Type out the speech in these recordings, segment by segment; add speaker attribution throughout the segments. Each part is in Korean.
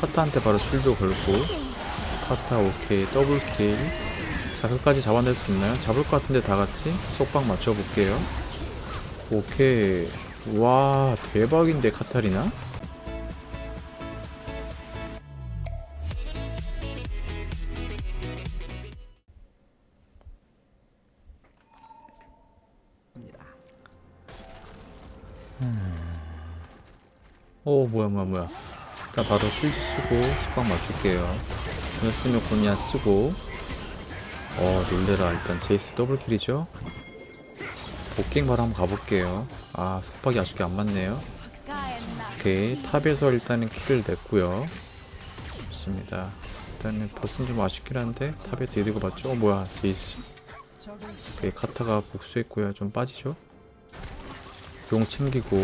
Speaker 1: 카타한테 바로 쉴드 걸고 카타 오케이 더블킬. 자 끝까지 잡아낼 수 있나요? 잡을 것 같은데 다같이 속박 맞춰볼게요. 오케이. 와 대박인데 카타리나? 오 어, 뭐야 뭐야 뭐야 일단 바로 shield 쓰고 속박 맞출게요. 이었으면 존야 쓰고. 어 놀래라 일단 제이스 double kill이죠? bot gank 바로 한번 가볼게요. 아 속박이 아쉽게 안 맞네요. 오케이 top에서 일단은 kill을 냈고요. 좋습니다. 일단은 bot은 좀 아쉽긴 한데 top에서 이득을 봤죠? 어 뭐야 제이스. 오케이 카타가 복수했고요. 좀 빠지죠? 용 챙기고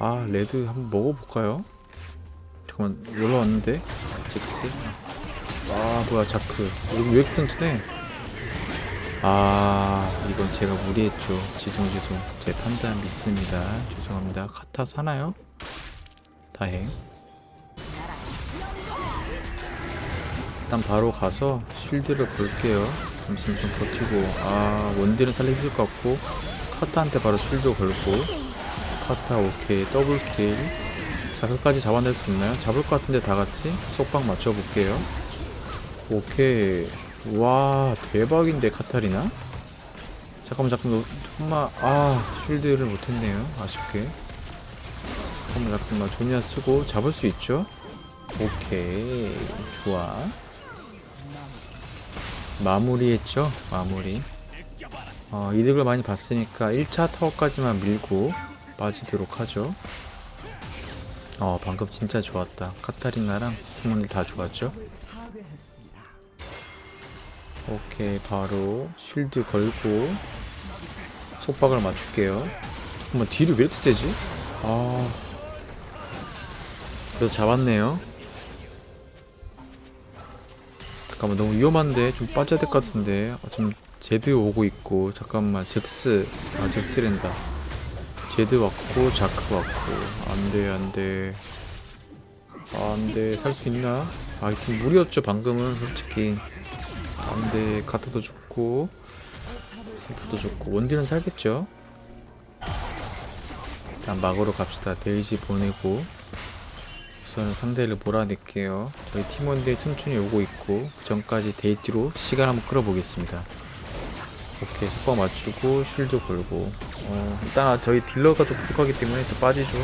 Speaker 1: 아 레드 한번 먹어볼까요? 잠깐만 올라왔는데? 잭스? 아 뭐야 자크. 여기 왜 이렇게 튼튼해? 아 이건 제가 무리했죠. 지송 지송. 제 판단 믿습니다. 죄송합니다. 카타 사나요? 다행. 일단 바로 가서 쉴드를 볼게요. 잠시만 좀 버티고. 아 원딜은 살리기 것 같고. 카타한테 바로 쉴드 걸고 카타 오케이. 더블킬. 자 끝까지 잡아낼 수 있나요? 잡을 것 같은데 다같이? 속박 맞춰볼게요. 오케이. 와 대박인데 카타리나? 잠깐만 잠깐만. 잠깐만 아 쉴드를 못했네요. 아쉽게. 잠깐만 잠깐만. 조니아 쓰고 잡을 수 있죠? 오케이. 좋아. 마무리했죠? 마무리. 어, 이득을 많이 봤으니까 1차 타워까지만 밀고 빠지도록 하죠. 어 방금 진짜 좋았다. 카타리나랑 팀원들 다 좋았죠? 오케이 바로 쉴드 걸고 속박을 맞출게요. 잠깐만 딜이 왜 이렇게 세지? 아 그래도 잡았네요. 잠깐만 너무 위험한데? 좀 빠져야 될 것 같은데. 아, 지금 제드 오고 있고. 잠깐만 잭스. 아 잭스랜다 제드 왔고 자크 왔고. 안돼 안돼. 아, 안돼. 살 수 있나? 아 좀 무리였죠 방금은 솔직히. 안돼. 카트도 죽고. 세포도 죽고. 원딜은 살겠죠? 일단 막으러 갑시다. 데이지 보내고. 우선 상대를 몰아낼게요. 저희 팀원들 튼튼히 오고 있고 그 전까지 데이지로 시간 한번 끌어보겠습니다 오케이 속박 맞추고 shield 걸고. 어, 일단 저희 딜러가 더 부족하기 때문에 또 빠지죠.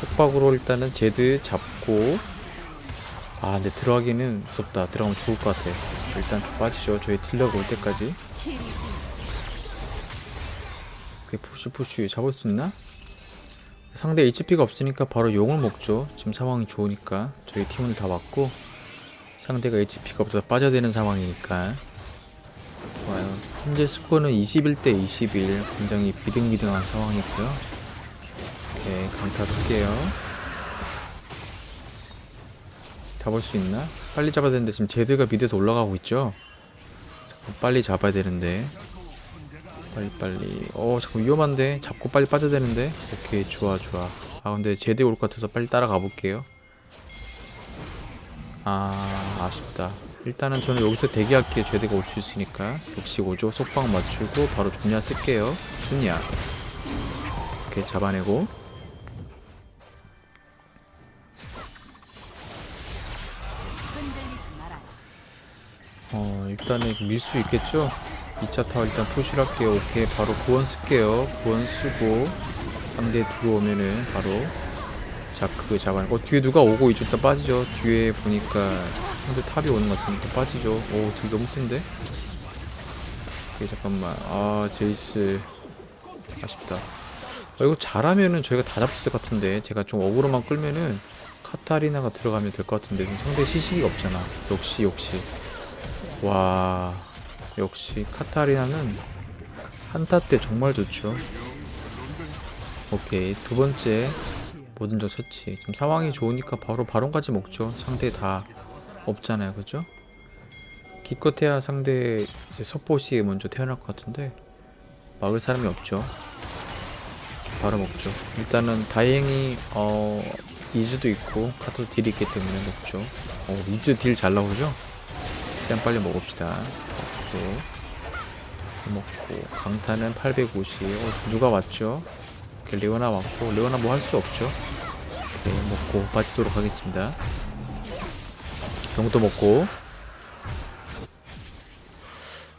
Speaker 1: 속박으로 일단은 제드 잡고. 아 근데 들어가기는 무섭다. 들어가면 죽을 것 같아. 일단 좀 빠지죠. 저희 딜러가 올 때까지. 그 푸시 푸시 잡을 수 있나? 상대 HP가 없으니까 바로 용을 먹죠. 지금 상황이 좋으니까. 저희 팀은 다 왔고. 상대가 HP가 없어서 빠져야 되는 상황이니까. 좋아요. 현재 스코어는 21대 21. 굉장히 비등비등한 상황이고요. 오케이, 강타 쓸게요. 잡을 수 있나? 빨리 잡아야 되는데 지금 제드가 mid에서 올라가고 있죠? 빨리 잡아야 되는데. 빨리 빨리. 어 잠깐 위험한데? 잡고 빨리 빠져야 되는데? 오케이 좋아 좋아. 아 근데 제드 올 것 같아서 빨리 따라가 볼게요. 아 아쉽다. 일단은 저는 여기서 대기할게요. 제드가 올 수 있으니까. 역시 오죠. 속박 맞추고 바로 존야 쓸게요. 존야. 이렇게 잡아내고. 어, 일단은 밀 수 있겠죠? 2차 타워 일단 push를 할게요. 오케이. 바로 구원 쓸게요. 구원 쓰고 상대 들어오면은 바로 자크 잡아내고 어, 뒤에 누가 오고 있죠? 일단 빠지죠. 뒤에 보니까 상대 top이 오는 것 같으니까 빠지죠. 오, deal 너무 센데? 오케이, 잠깐만. 아, 제이스. 아쉽다. 아, 이거 잘하면은 저희가 다 잡았을 것 같은데. 제가 좀 aggro만 끌면은 카타리나가 들어가면 될 것 같은데. 지금 상대 시식이 없잖아. 역시, 역시. 와. 역시 카타리나는 한타 때 정말 좋죠. 오케이. 두 번째. 모든 적 처치. 지금 상황이 좋으니까 바로 바론까지 먹죠. 상대 다 없잖아요 그죠? 기껏해야 상대 이제 서포시 먼저 태어날 것 같은데 막을 사람이 없죠 바로 먹죠 일단은 다행히 어 이즈도 있고 카타도 deal이 있기 때문에 높죠 어 이즈 deal 잘 나오죠? 그냥 빨리 먹읍시다 먹고 먹고 강타는 850 어, 누가 왔죠? 레오나 왔고 레오나 뭐 할 수 없죠 오케이 먹고 빠지도록 하겠습니다. 병도 먹고.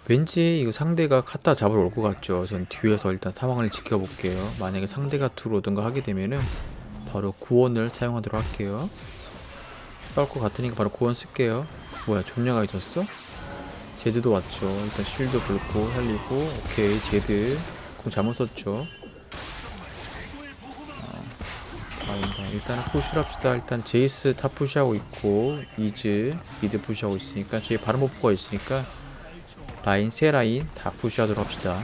Speaker 1: 왠지 이거 상대가 카타 잡으러 올 것 같죠? 전 뒤에서 일단 상황을 지켜볼게요. 만약에 상대가 들어오든가 하게 되면은 바로 구원을 사용하도록 할게요. 싸울 것 같으니까 바로 구원 쓸게요. 뭐야 존야가 있었어? 제드도 왔죠. 일단 shield 걸고 살리고. 오케이 제드. 궁 잘못 썼죠 아, 일단, 일단은 push를 합시다. 일단 제이스 top push하고 있고 이즈 mid push하고 있으니까 저희 바른 목표가 있으니까 라인 세 라인 다 push하도록 합시다.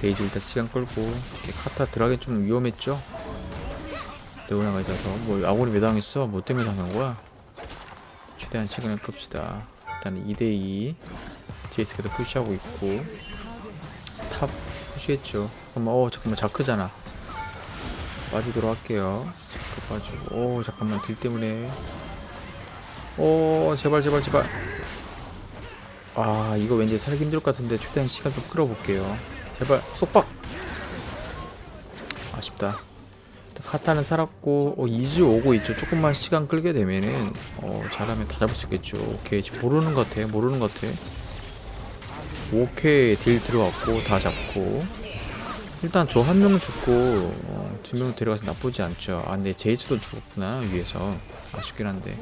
Speaker 1: 데이지 일단 시간 끌고 카타 들어가기 좀 위험했죠? 레오나가 있어서 뭐 아무리 왜 당했어 뭐 때문에 당한 거야? 최대한 시간을 끕시다. 일단 2대2 제이스께서 push하고 있고. top push했죠. 잠깐만 어 잠깐만 자크잖아 빠지도록 할게요. 빠지고. 오 잠깐만. deal 때문에. 오 제발 제발 제발. 아 이거 왠지 살기 힘들 것 같은데 최대한 시간 좀 끌어볼게요. 제발 속박! 아쉽다. 카타는 살았고 어, 이즈 오고 있죠. 조금만 시간 끌게 되면은 어, 잘하면 다 잡을 수 있겠죠. 오케이. 지금 모르는 것 같아. 모르는 것 같아. 오케이. deal 들어갔고 다 잡고. 일단 저 한 명 죽고 어, 두명 데려가서 나쁘지 않죠. 아 근데 제이스도 죽었구나 위에서. 아쉽긴 한데.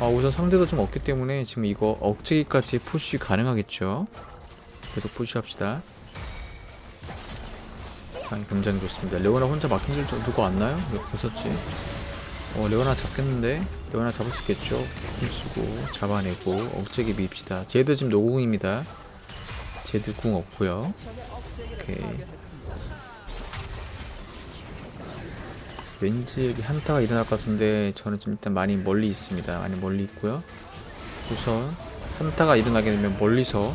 Speaker 1: 아 우선 상대도 좀 없기 때문에 지금 이거 억제기까지 push 가능하겠죠? 계속 push합시다. 아, 굉장히 좋습니다. 레오나 혼자 막힌 줄 누가 왔나요? 왜 벗었지? 어 레오나 잡겠는데? 레오나 잡을 수 있겠죠? 힘 쓰고 잡아내고 억제기 밉시다. 제드 지금 no궁입니다. 제드 궁 없고요. 오케이 왠지 여기 한타가 일어날 것 같은데 저는 지금 일단 많이 멀리 있습니다. 많이 멀리 있고요. 우선 한타가 일어나게 되면 멀리서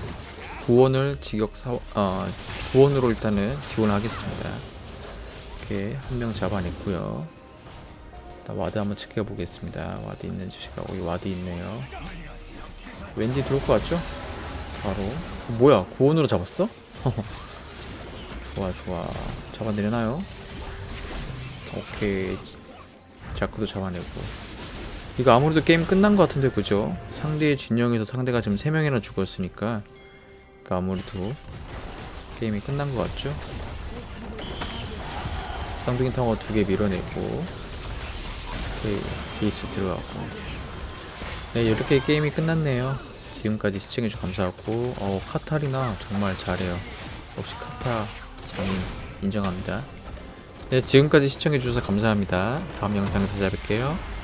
Speaker 1: 구원을 직역 사 어, 구원으로 일단은 지원을 하겠습니다. 이렇게 한 명 잡아냈고요. ward 한번 체크해 보겠습니다. ward 있는지 제가 여기 ward 있네요. 왠지 들어올 것 같죠? 바로 어, 뭐야 구원으로 잡았어? 좋아 좋아 잡아내려나요? 오케이. 자크도 잡아내고. 이거 아무래도 게임 끝난 것 같은데 그죠? 상대의 진영에서 상대가 지금 3명이나 죽었으니까. 그러니까 아무래도 게임이 끝난 것 같죠? 쌍둥이 타워 두 개 밀어내고. 오케이. 제이스 들어가고. 네 이렇게 게임이 끝났네요. 지금까지 시청해주셔서 감사하고. 어 카타리나 정말 잘해요. 역시 카타 장인 인정합니다 네, 지금까지 시청해주셔서 감사합니다. 다음 영상에서 찾아뵐게요.